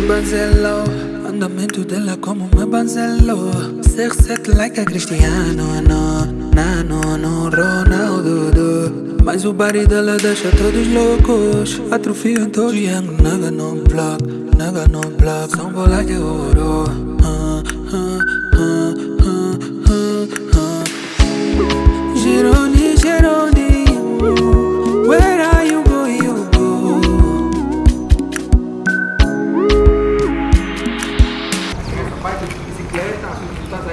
banzelo Andamento dela como me banzelo Ser set like a Cristiano no, Nano no Ronaldo do. Mas o body dela deixa todos loucos Atrofio em todo Young naga no block Naga no block São bolas de ouro uh, uh, uh, uh, uh.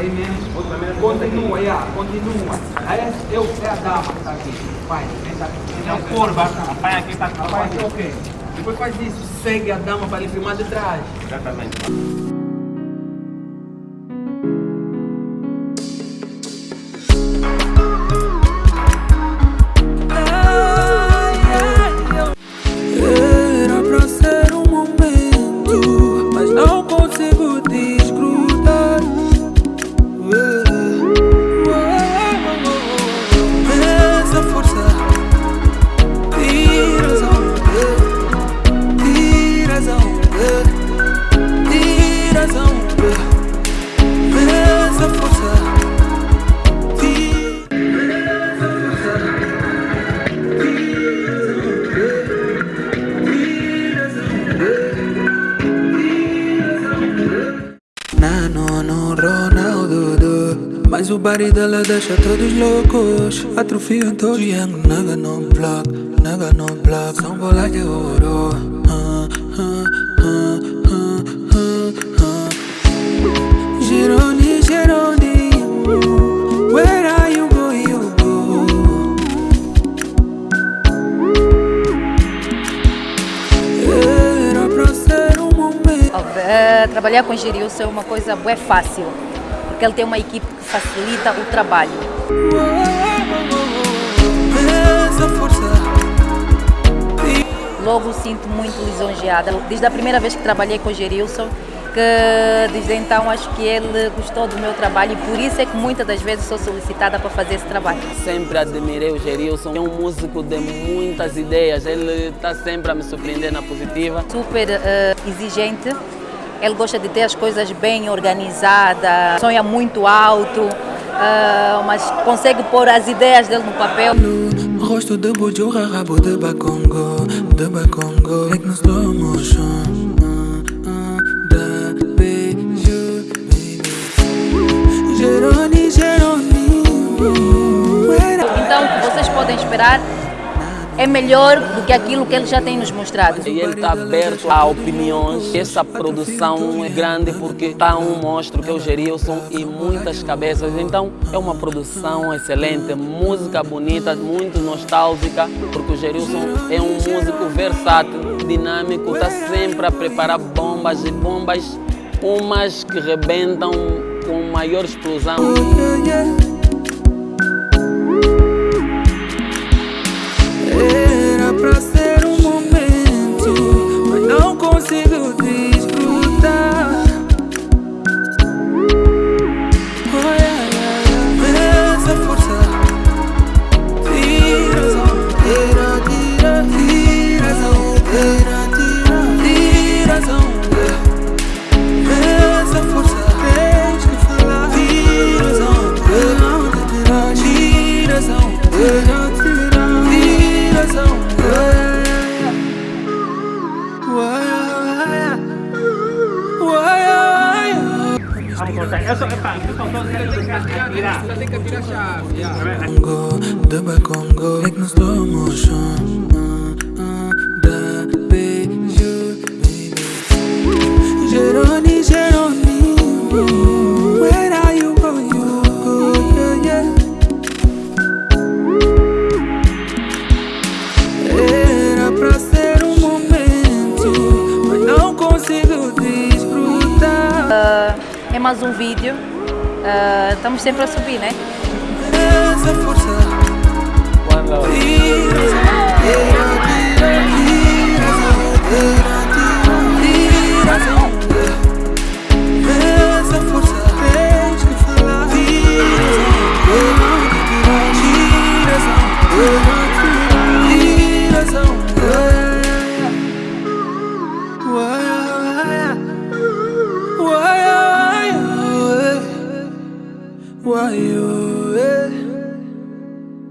Aí mesmo, continua, yeah, continua. Aí é, eu, é a dama que tá aqui. Vai, tenta, tenta curva. A pai aqui tá com a pai aqui, ok. Depois faz isso, segue a dama para ele filmar de trás. Exatamente. Body dela deixa todos loucos Atrofio em todo Young naga no block Naga no block. São bolas de ouro ah, ah, ah. Gironi, Gironi Where are you going, you go? Era pra ser um momento. Eh, trabalhar com Gerilson é uma coisa é fácil, porque ele tem uma equipe que facilita o trabalho. Logo sinto muito lisonjeada, desde a primeira vez que trabalhei com Gerilson, que desde então acho que ele gostou do meu trabalho e por isso é que muitas das vezes sou solicitada para fazer esse trabalho. Sempre admirei o Gerilson, é um músico de muitas ideias, ele está sempre a me surpreender na positiva. Super eh, exigente, ele gosta de ter as coisas bem organizadas, sonha muito alto, eh, mas consegue pôr as ideias dele no papel. Rosto de bujura, rabo de bacongo De bacongo Like no slow motion. Ah, ah, Da beijo, baby. Geroni, Geroni Where Então, que vocês podem esperar é melhor do que aquilo que ele já tem nos mostrado. E ele está aberto a opiniões. Essa produção é grande porque está um monstro que é o Gerilson e muitas cabeças. Então é uma produção excelente, música bonita, muito nostálgica, porque o Gerilson é um músico versátil, dinâmico, está sempre a preparar bombas e bombas, umas que rebentam com maior explosão. Congo, de Congo, mais um vídeo. Uh, estamos sempre a subir, né? Tens